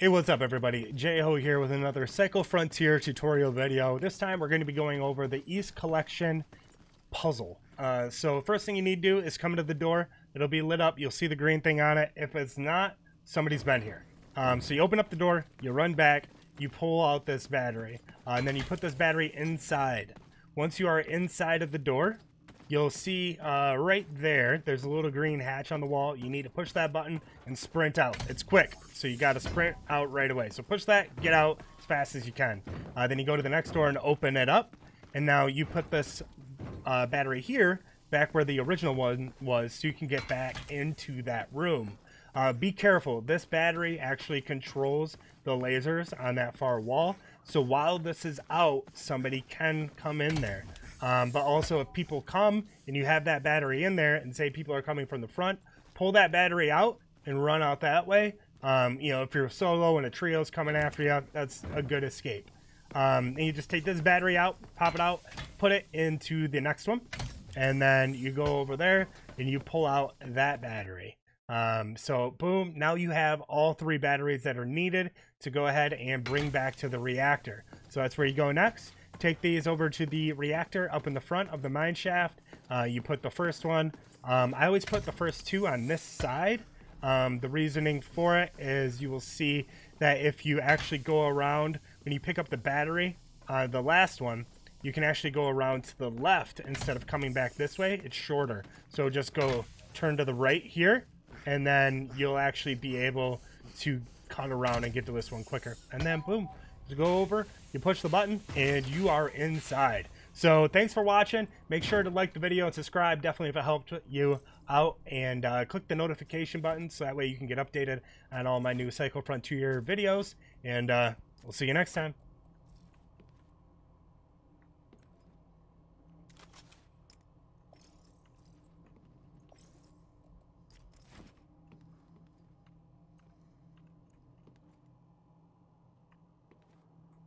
Hey, what's up everybody? J-Ho here with another Cycle Frontier tutorial video. This time we're going to be going over the East Collection puzzle. Uh, so first thing you need to do is come to the door. It'll be lit up. You'll see the green thing on it. If it's not, somebody's been here. Um, so you open up the door, you run back, you pull out this battery, uh, and then you put this battery inside. Once you are inside of the door, you'll see uh, right there, there's a little green hatch on the wall. You need to push that button and sprint out. It's quick, so you got to sprint out right away. So push that, get out as fast as you can. Uh, then you go to the next door and open it up. And now you put this uh, battery here back where the original one was so you can get back into that room. Uh, be careful, this battery actually controls the lasers on that far wall. So while this is out, somebody can come in there. Um, but also, if people come and you have that battery in there, and say people are coming from the front, pull that battery out and run out that way. Um, you know, if you're solo and a trio's coming after you, that's a good escape. Um, and you just take this battery out, pop it out, put it into the next one, and then you go over there and you pull out that battery. Um, so boom, now you have all three batteries that are needed to go ahead and bring back to the reactor. So that's where you go next. Take these over to the reactor up in the front of the mine shaft. Uh, you put the first one. Um, I always put the first two on this side. Um, the reasoning for it is you will see that if you actually go around, when you pick up the battery, uh, the last one, you can actually go around to the left instead of coming back this way. It's shorter. So just go turn to the right here, and then you'll actually be able to cut around and get to this one quicker. And then boom, go over, you push the button, and you are inside. So thanks for watching. Make sure to like the video and subscribe, definitely if it helped you out. And uh, click the notification button so that way you can get updated on all my new Cycle Frontier videos. And uh, we'll see you next time.